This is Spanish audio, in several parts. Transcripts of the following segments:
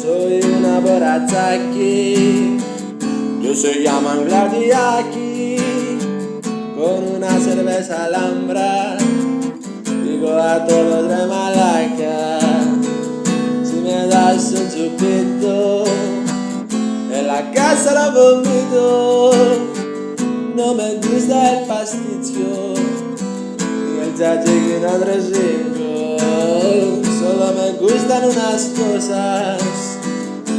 Soy una borracha aquí, yo soy manglar de aquí, con una cerveza alhambra, digo a todos de Malaca, si me das un chupito, en la casa lo vomito, no me gusta el pasticcio, ni el andresito, solo me gustan unas cosas,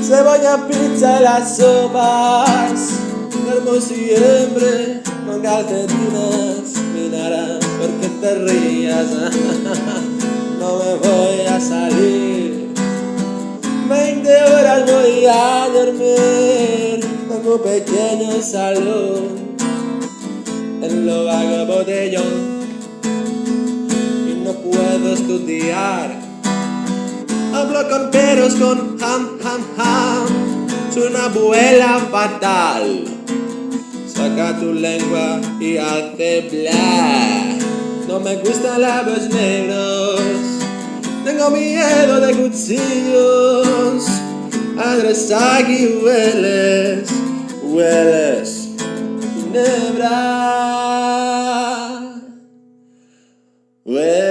cebolla, pizza y las sopas, duermo siempre con calcetines, minará porque te rías, no me voy a salir, 20 horas voy a dormir, tengo un pequeño salón, en lo vago botellón, y no puedo estudiar, Hablo con peros con ham, ham, ham. Es una abuela fatal. Saca tu lengua y hazte bla. No me gustan labios negros. Tengo miedo de cuchillos. Adresagi hueles, hueles. Ginebra. Hueles.